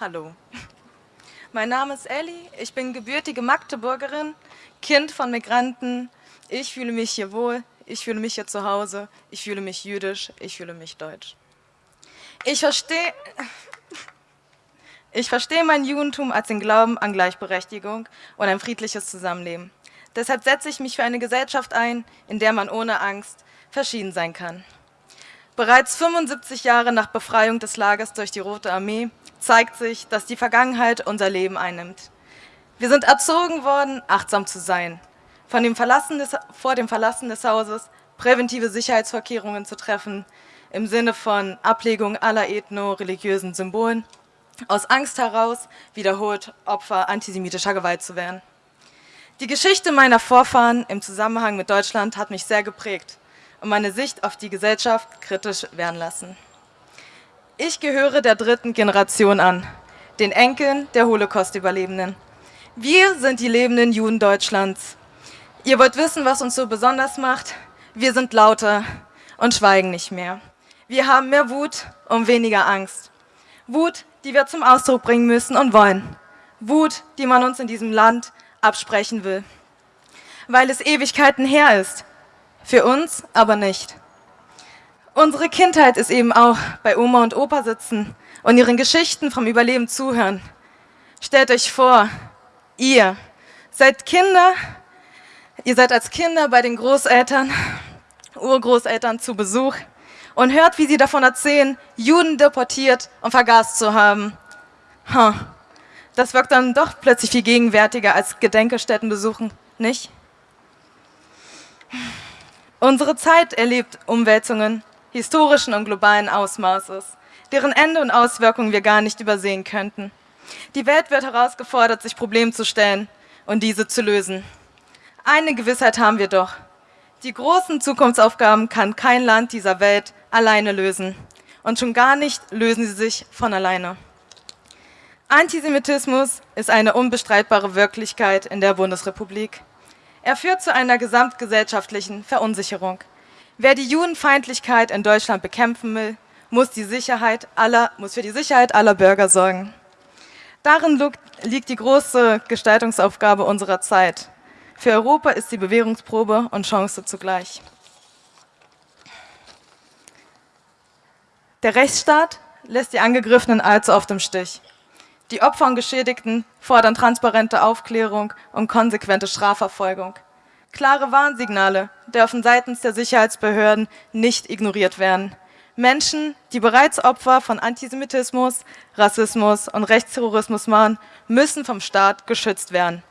Hallo, mein Name ist Elli, ich bin gebürtige Magdeburgerin, Kind von Migranten. Ich fühle mich hier wohl, ich fühle mich hier zu Hause, ich fühle mich jüdisch, ich fühle mich deutsch. Ich verstehe ich verstehe mein Judentum als den Glauben an Gleichberechtigung und ein friedliches Zusammenleben. Deshalb setze ich mich für eine Gesellschaft ein, in der man ohne Angst verschieden sein kann. Bereits 75 Jahre nach Befreiung des Lagers durch die Rote Armee zeigt sich, dass die Vergangenheit unser Leben einnimmt. Wir sind erzogen worden, achtsam zu sein, von dem des, vor dem Verlassen des Hauses präventive Sicherheitsvorkehrungen zu treffen, im Sinne von Ablegung aller ethno-religiösen Symbolen, aus Angst heraus wiederholt Opfer antisemitischer Gewalt zu werden. Die Geschichte meiner Vorfahren im Zusammenhang mit Deutschland hat mich sehr geprägt und meine Sicht auf die Gesellschaft kritisch werden lassen. Ich gehöre der dritten Generation an, den Enkeln der Holocaust-Überlebenden. Wir sind die lebenden Juden Deutschlands. Ihr wollt wissen, was uns so besonders macht? Wir sind lauter und schweigen nicht mehr. Wir haben mehr Wut und weniger Angst. Wut, die wir zum Ausdruck bringen müssen und wollen. Wut, die man uns in diesem Land absprechen will. Weil es Ewigkeiten her ist. Für uns aber nicht. Unsere Kindheit ist eben auch bei Oma und Opa sitzen und ihren Geschichten vom Überleben zuhören. Stellt euch vor, ihr seid Kinder, ihr seid als Kinder bei den Großeltern, Urgroßeltern zu Besuch und hört, wie sie davon erzählen, Juden deportiert und vergast zu haben. Das wirkt dann doch plötzlich viel gegenwärtiger als Gedenkstätten besuchen, nicht? Unsere Zeit erlebt Umwälzungen historischen und globalen Ausmaßes, deren Ende und Auswirkungen wir gar nicht übersehen könnten. Die Welt wird herausgefordert, sich Problemen zu stellen und diese zu lösen. Eine Gewissheit haben wir doch. Die großen Zukunftsaufgaben kann kein Land dieser Welt alleine lösen. Und schon gar nicht lösen sie sich von alleine. Antisemitismus ist eine unbestreitbare Wirklichkeit in der Bundesrepublik. Er führt zu einer gesamtgesellschaftlichen Verunsicherung. Wer die Judenfeindlichkeit in Deutschland bekämpfen will, muss, die Sicherheit aller, muss für die Sicherheit aller Bürger sorgen. Darin liegt die große Gestaltungsaufgabe unserer Zeit. Für Europa ist die Bewährungsprobe und Chance zugleich. Der Rechtsstaat lässt die Angegriffenen allzu oft im Stich. Die Opfer und Geschädigten fordern transparente Aufklärung und konsequente Strafverfolgung. Klare Warnsignale dürfen seitens der Sicherheitsbehörden nicht ignoriert werden. Menschen, die bereits Opfer von Antisemitismus, Rassismus und Rechtsterrorismus waren, müssen vom Staat geschützt werden.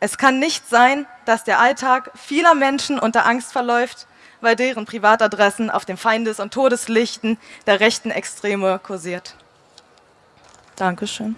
Es kann nicht sein, dass der Alltag vieler Menschen unter Angst verläuft, weil deren Privatadressen auf den Feindes- und Todeslichten der rechten Extreme kursiert. Dankeschön.